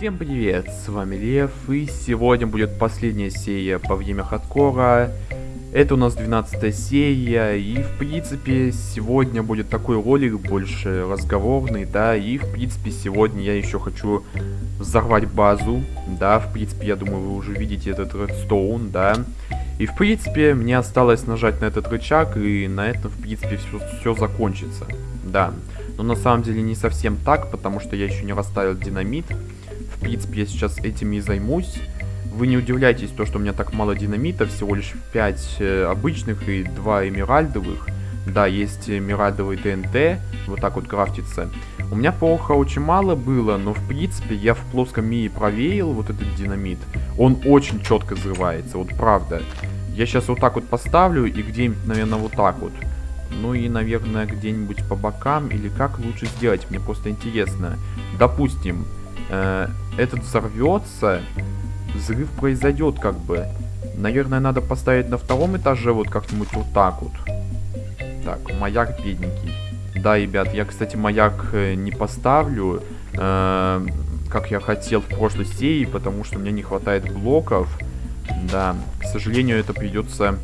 Всем привет, с вами Лев, и сегодня будет последняя серия по время хардкора. Это у нас 12 серия, и в принципе сегодня будет такой ролик больше разговорный, да, и в принципе сегодня я еще хочу взорвать базу, да, в принципе я думаю вы уже видите этот редстоун, да. И в принципе мне осталось нажать на этот рычаг, и на этом в принципе все, все закончится, да. Но на самом деле не совсем так, потому что я еще не расставил динамит. В принципе, я сейчас этим и займусь. Вы не удивляйтесь, то, что у меня так мало динамита, всего лишь 5 э, обычных и 2 эмеральдовых. Да, есть эмеральдовый ТНТ, вот так вот крафтится. У меня пороха очень мало было, но в принципе я в плоском мире проверил вот этот динамит. Он очень четко взрывается, вот правда. Я сейчас вот так вот поставлю и где-нибудь, наверное, вот так вот. Ну и, наверное, где-нибудь по бокам или как лучше сделать, мне просто интересно. Допустим, э, этот взорвется, взрыв произойдет как бы. Наверное, надо поставить на втором этаже вот как-нибудь вот так вот. Так, маяк бедненький. Да, ребят, я, кстати, маяк э, не поставлю, э, как я хотел в прошлой серии, потому что мне не хватает блоков. Да, к сожалению, это придется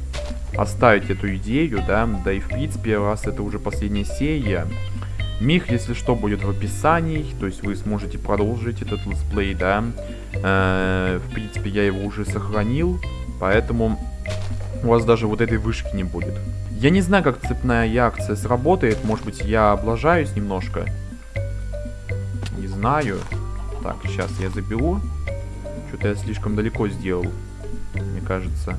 оставить эту идею, да, да и в принципе, раз это уже последняя серия, мир, если что, будет в описании, то есть вы сможете продолжить этот летсплей, да. Э, в принципе, я его уже сохранил, поэтому у вас даже вот этой вышки не будет. Я не знаю, как цепная реакция сработает, может быть, я облажаюсь немножко. Не знаю. Так, сейчас я заберу. Что-то я слишком далеко сделал, мне кажется.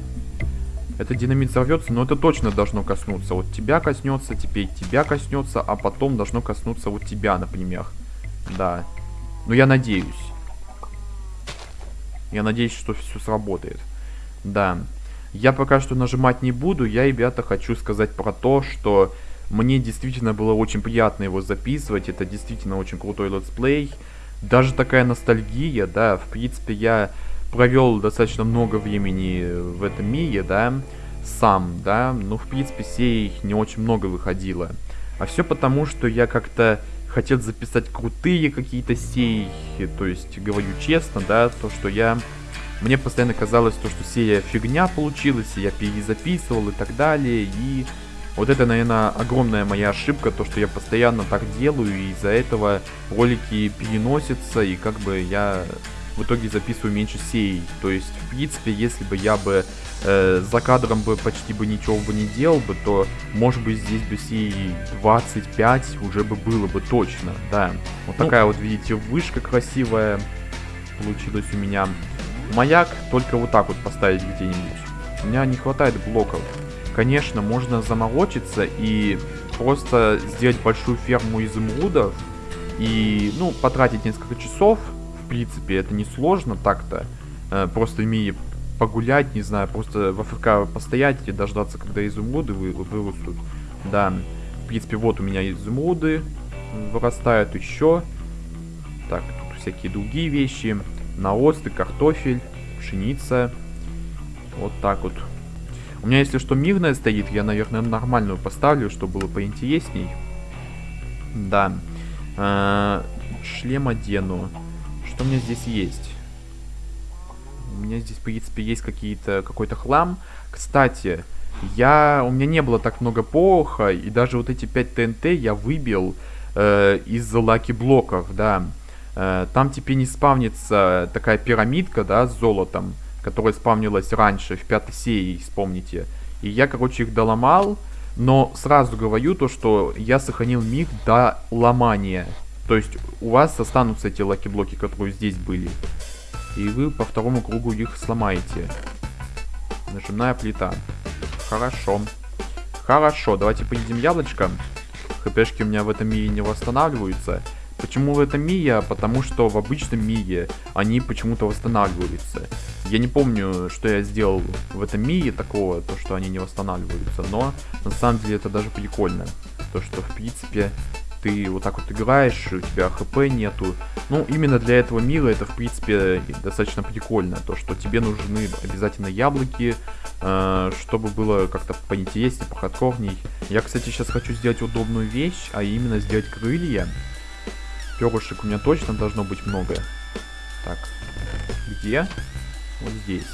Это динамит взорвется, но это точно должно коснуться. Вот тебя коснется, теперь тебя коснется, а потом должно коснуться вот тебя, например. Да. Но я надеюсь. Я надеюсь, что все сработает. Да. Я пока что нажимать не буду. Я, ребята, хочу сказать про то, что мне действительно было очень приятно его записывать. Это действительно очень крутой летсплей. Даже такая ностальгия, да. В принципе, я провел достаточно много времени в этом мире, да, сам, да, ну, в принципе, серий не очень много выходило. А все потому, что я как-то хотел записать крутые какие-то серии, то есть, говорю честно, да, то, что я... Мне постоянно казалось, то, что серия фигня получилась, и я перезаписывал и так далее, и... Вот это, наверное, огромная моя ошибка, то, что я постоянно так делаю, и из-за этого ролики переносятся, и как бы я в итоге записываю меньше сей. То есть, в принципе, если бы я бы э, за кадром бы почти бы ничего бы не делал бы, то, может быть, здесь бы сей 25 уже бы было бы точно, да. Вот ну, такая вот, видите, вышка красивая получилась у меня. Маяк только вот так вот поставить где-нибудь. У меня не хватает блоков. Конечно, можно заморочиться и просто сделать большую ферму изумрудов и, ну, потратить несколько часов принципе, это не сложно так-то. Э, просто ими погулять, не знаю, просто в АФК постоять и дождаться, когда изумруды вы, вырастут. Да, в принципе, вот у меня изумруды вырастают еще. Так, тут всякие другие вещи. Наосты, картофель, пшеница. Вот так вот. У меня, если что, мирная стоит, я, наверное, нормальную поставлю, чтобы было поинтересней. Да. Э -э шлем одену. Что у меня здесь есть? У меня здесь, в принципе, есть какие-то какой-то хлам. Кстати, я... У меня не было так много пороха, и даже вот эти 5 ТНТ я выбил э, из лаки блоков, да. Э, там теперь не спавнится такая пирамидка, да, с золотом, которая спавнилась раньше, в пятой серии, вспомните. И я, короче, их доломал, но сразу говорю то, что я сохранил мир до ломания. То есть у вас останутся эти лаки-блоки, которые здесь были. И вы по второму кругу их сломаете. Нажимная плита. Хорошо. Хорошо, давайте поедим яблочко. ХПшки у меня в этом мире не восстанавливаются. Почему в этом мире? Потому что в обычном мире они почему-то восстанавливаются. Я не помню, что я сделал в этом мире такого, то что они не восстанавливаются. Но на самом деле это даже прикольно. То что в принципе ты вот так вот играешь, у тебя хп нету. Ну, именно для этого мира это, в принципе, достаточно прикольно. То, что тебе нужны обязательно яблоки, э, чтобы было как-то поинтереснее, похардкорней. Я, кстати, сейчас хочу сделать удобную вещь, а именно сделать крылья. Перышек у меня точно должно быть много. Так. Где? Вот здесь.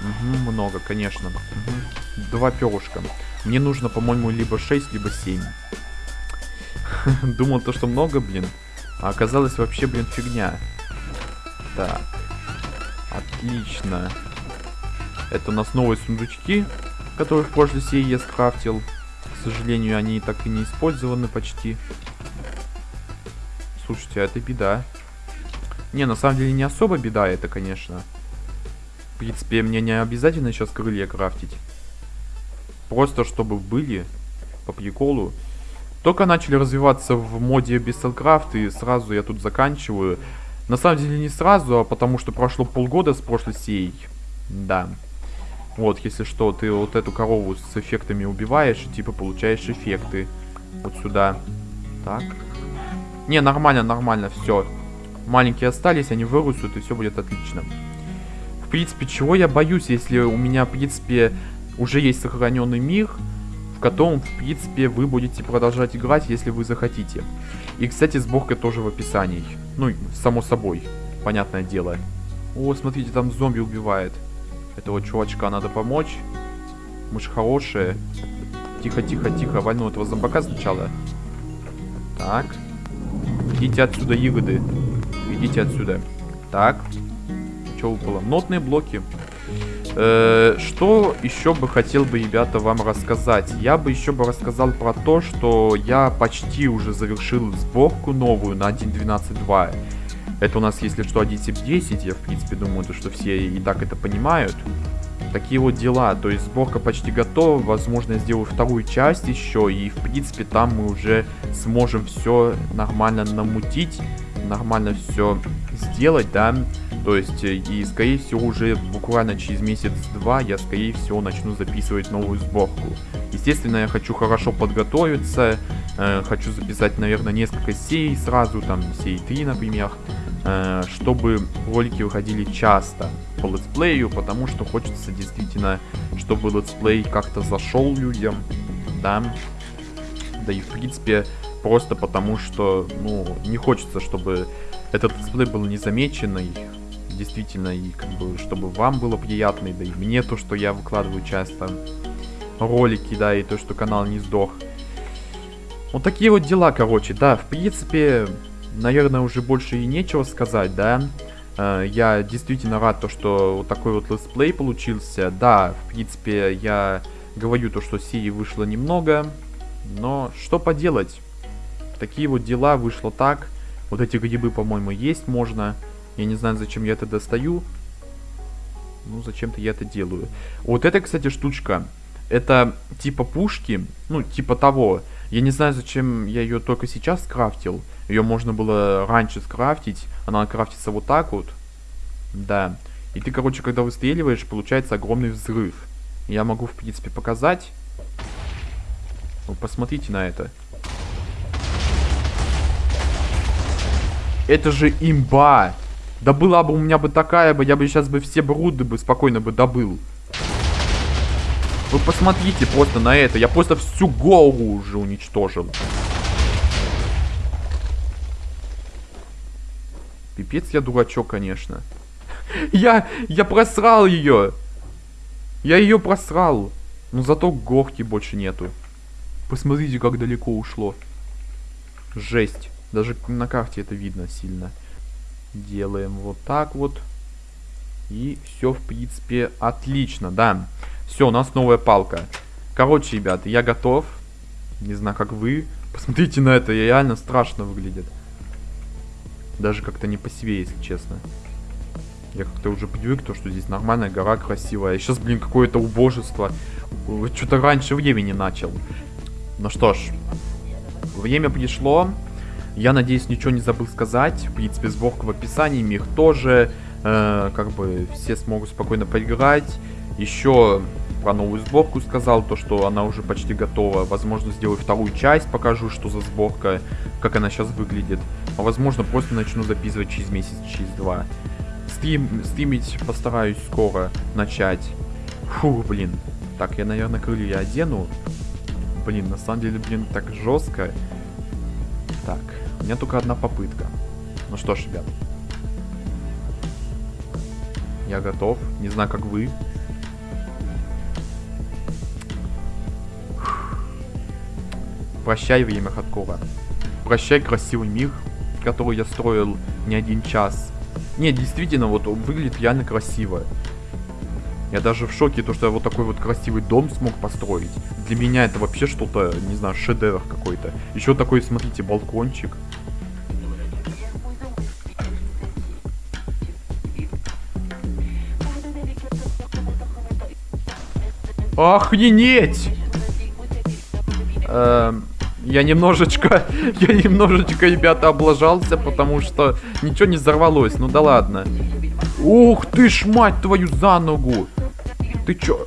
Угу, много, конечно. Угу. Два перышка. Мне нужно, по-моему, либо 6, либо 7. Думал то, что много, блин. А оказалось вообще, блин, фигня. Так. Отлично. Это у нас новые сундучки, которые в прошлой серии я скрафтил. К сожалению, они так и не использованы почти. Слушайте, а это беда. Не, на самом деле не особо беда это, конечно. В принципе, мне не обязательно сейчас крылья крафтить. Просто чтобы были, по приколу. Только начали развиваться в моде Бестелкрафт, и сразу я тут заканчиваю. На самом деле не сразу, а потому что прошло полгода с прошлой сеей. Да. Вот, если что, ты вот эту корову с эффектами убиваешь, и типа получаешь эффекты. Вот сюда. Так. Не, нормально, нормально, все. Маленькие остались, они вырастут, и все будет отлично. В принципе, чего я боюсь, если у меня, в принципе, уже есть сохраненный мир, в котором, в принципе, вы будете продолжать играть, если вы захотите. И, кстати, сборка тоже в описании. Ну, само собой, понятное дело. О, смотрите, там зомби убивает. Этого чувачка надо помочь. Мы же хорошие. Тихо, тихо, тихо. Вольну этого зомбака сначала. Так. Идите отсюда, ягоды. Идите отсюда. Так. Что выпало? Нотные блоки. Э, что еще бы хотел бы, ребята, вам рассказать? Я бы еще бы рассказал про то, что я почти уже завершил сборку новую на 1.12.2. Это у нас, если что, 1.7.10. Я, в принципе, думаю, то, что все и так это понимают. Такие вот дела. То есть сборка почти готова. Возможно, я сделаю вторую часть еще. И, в принципе, там мы уже сможем все нормально намутить. Нормально все сделать, да. То есть, э, и скорее всего уже буквально через месяц-два я скорее всего начну записывать новую сборку. Естественно, я хочу хорошо подготовиться, э, хочу записать, наверное, несколько серий сразу, там, серии 3, например, э, чтобы ролики выходили часто по летсплею, потому что хочется действительно, чтобы летсплей как-то зашел людям, да, да и в принципе просто потому что, ну, не хочется, чтобы этот летсплей был незамеченный, действительно, и как бы, чтобы вам было приятно, да и мне то, что я выкладываю часто ролики, да, и то, что канал не сдох. Вот такие вот дела, короче, да, в принципе, наверное, уже больше и нечего сказать, да. Э, я действительно рад, то, что вот такой вот летсплей получился. Да, в принципе, я говорю то, что серии вышло немного, но что поделать. Такие вот дела, вышло так. Вот эти грибы, по-моему, есть можно. Я не знаю, зачем я это достаю. Ну, зачем-то я это делаю. Вот это, кстати, штучка. Это типа пушки. Ну, типа того. Я не знаю, зачем я ее только сейчас скрафтил. Ее можно было раньше скрафтить. Она крафтится вот так вот. Да. И ты, короче, когда выстреливаешь, получается огромный взрыв. Я могу, в принципе, показать. Вы посмотрите на это. Это же имба! Да была бы у меня бы такая бы, я бы сейчас бы все бруды бы спокойно бы добыл. Вы посмотрите просто на это. Я просто всю голову уже уничтожил. Пипец я дурачок, конечно. Я, я просрал ее. Я ее просрал. Но зато горки больше нету. Посмотрите, как далеко ушло. Жесть. Даже на карте это видно сильно. Делаем вот так вот. И все, в принципе, отлично, да. Все, у нас новая палка. Короче, ребята, я готов. Не знаю, как вы. Посмотрите на это, реально страшно выглядит. Даже как-то не по себе, если честно. Я как-то уже привык, то, что здесь нормальная гора красивая. Сейчас, блин, какое-то убожество. Что-то раньше времени начал. Ну что ж, время пришло. Я надеюсь, ничего не забыл сказать. В принципе, сборка в описании, мир тоже. Э, как бы все смогут спокойно поиграть. Еще про новую сборку сказал, то что она уже почти готова. Возможно, сделаю вторую часть, покажу, что за сборка, как она сейчас выглядит. А возможно, просто начну записывать через месяц, через два. Стрим, стримить постараюсь скоро начать. Фу, блин. Так, я, наверное, крылья одену. Блин, на самом деле, блин, так жестко. Так, меня только одна попытка. Ну что ж, ребят, Я готов. Не знаю, как вы. Прощай, время хардкора. Прощай, красивый мир, который я строил не один час. Не, действительно, вот он выглядит реально красиво. Я даже в шоке, то, что я вот такой вот красивый дом смог построить. Для меня это вообще что-то, не знаю, шедевр какой-то. Еще такой, смотрите, балкончик. Охренеть! Эм, я немножечко, я немножечко, ребята, облажался, потому что ничего не взорвалось. Ну да ладно. Ух ты ж, мать твою, за ногу! Ты чё?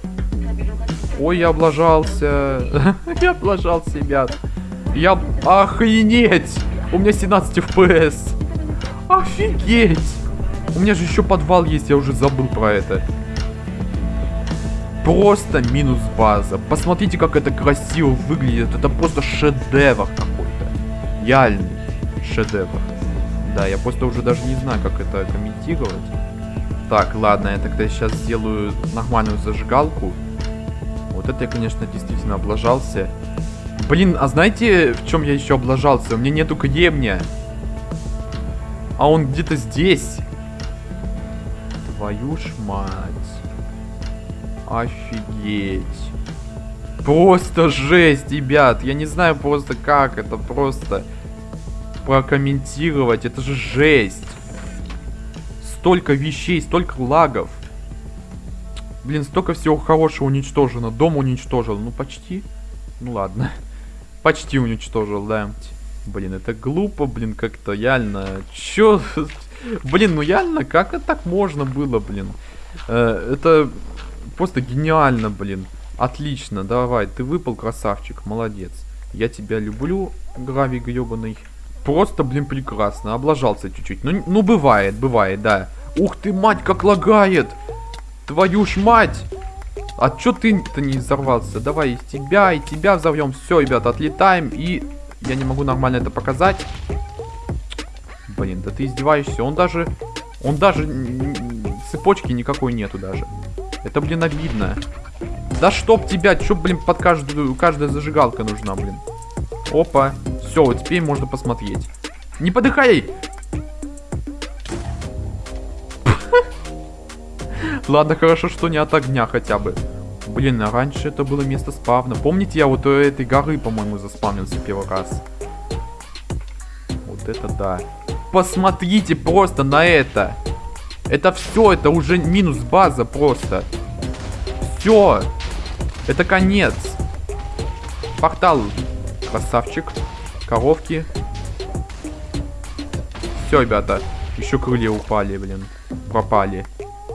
Ой, я облажался. я облажался, ребят. Я... Охренеть! У меня 17 FPS. Офигеть! У меня же еще подвал есть, я уже забыл про это. Просто минус база. Посмотрите, как это красиво выглядит. Это просто шедевр какой-то. Реальный шедевр. Да, я просто уже даже не знаю, как это комментировать. Так, ладно, я тогда сейчас сделаю нормальную зажигалку. Вот это я, конечно, действительно облажался. Блин, а знаете, в чем я еще облажался? У меня нету гребня. А он где-то здесь. Твою ж мать. Офигеть. Просто жесть, ребят. Я не знаю просто как это просто прокомментировать. Это же жесть столько вещей, столько лагов. Блин, столько всего хорошего уничтожено. Дом уничтожил. Ну, почти. Ну, ладно. Почти уничтожил, да. Блин, это глупо, блин, как-то реально. Чё? Блин, ну реально, как это так можно было, блин? Э, это просто гениально, блин. Отлично, давай, ты выпал, красавчик, молодец. Я тебя люблю, гравий гребаный. Просто, блин, прекрасно. Облажался чуть-чуть. Ну, ну, бывает, бывает, да. Ух ты, мать, как лагает. Твою ж мать. А чё ты-то не взорвался? Давай и тебя, и тебя взорвем. Все, ребята, отлетаем. И я не могу нормально это показать. Блин, да ты издеваешься. Он даже... Он даже... Цепочки никакой нету даже. Это, блин, обидно. Да чтоб тебя, чё, блин, под каждую... Каждая зажигалка нужна, блин. Опа. Все, вот теперь можно посмотреть. Не подыхай! Ладно, хорошо, что не от огня хотя бы. Блин, а раньше это было место спавна. Помните, я вот у этой горы, по-моему, заспавнился первый раз. Вот это да. Посмотрите просто на это. Это все, это уже минус база просто. Все. Это конец. Портал. Красавчик коровки. Все, ребята. Еще крылья упали, блин. Пропали.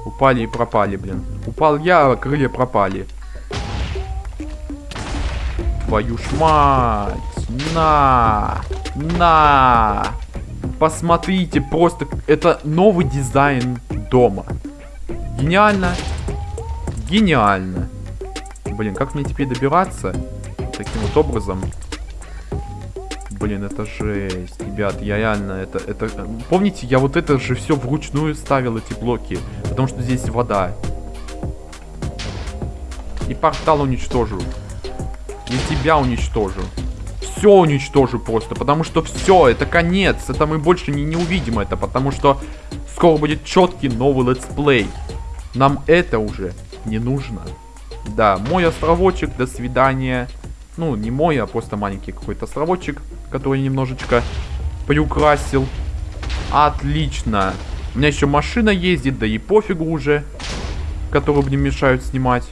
Упали и пропали, блин. Упал я, а крылья пропали. Твою ж мать. На. На. Посмотрите, просто это новый дизайн дома. Гениально. Гениально. Блин, как мне теперь добираться? Таким вот образом. Блин, это жесть. Ребят, я реально, это, это... Помните, я вот это же все вручную ставил, эти блоки. Потому что здесь вода. И портал уничтожу. И тебя уничтожу. Все уничтожу просто. Потому что все, это конец. Это мы больше не, не увидим это. Потому что скоро будет четкий новый летсплей. Нам это уже не нужно. Да, мой островочек, до свидания. Ну, не мой, а просто маленький какой-то островочек, который немножечко приукрасил. Отлично. У меня еще машина ездит, да и пофигу уже, которую мне мешают снимать.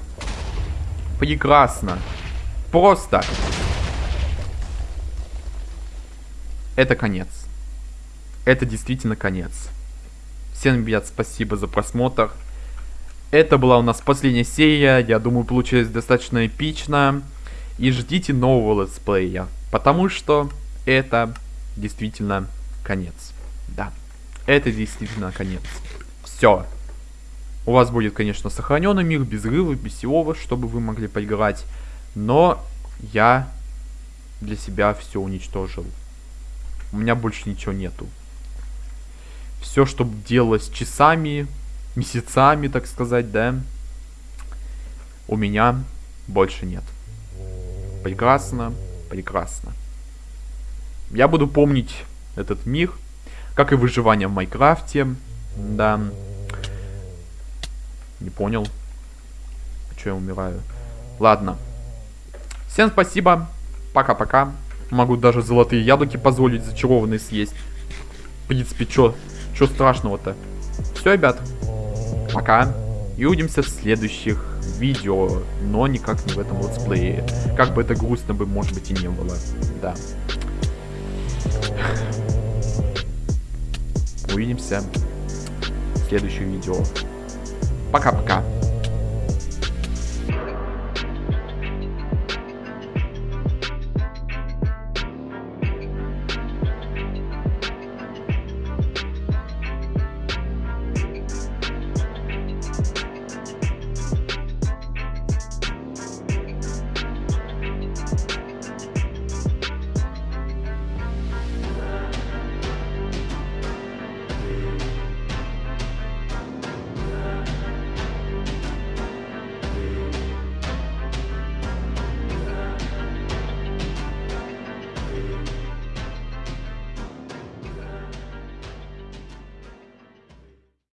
Прекрасно. Просто. Это конец. Это действительно конец. Всем, ребят, спасибо за просмотр. Это была у нас последняя серия. Я думаю, получилось достаточно эпично и ждите нового летсплея, потому что это действительно конец. Да, это действительно конец. Все. У вас будет, конечно, сохраненный мир, без рыва, без всего, чтобы вы могли поиграть. Но я для себя все уничтожил. У меня больше ничего нету. Все, что делалось часами, месяцами, так сказать, да, у меня больше нет. Прекрасно, прекрасно. Я буду помнить этот мир, как и выживание в Майнкрафте, да. Не понял. Че я умираю? Ладно. Всем спасибо. Пока-пока. Могу даже золотые яблоки позволить зачарованные съесть. В принципе, чё, чё страшного-то? Все, ребят. Пока. И увидимся в следующих видео, но никак не в этом летсплее. Как бы это грустно бы, может быть, и не было. Да. Увидимся в следующем видео. Пока-пока.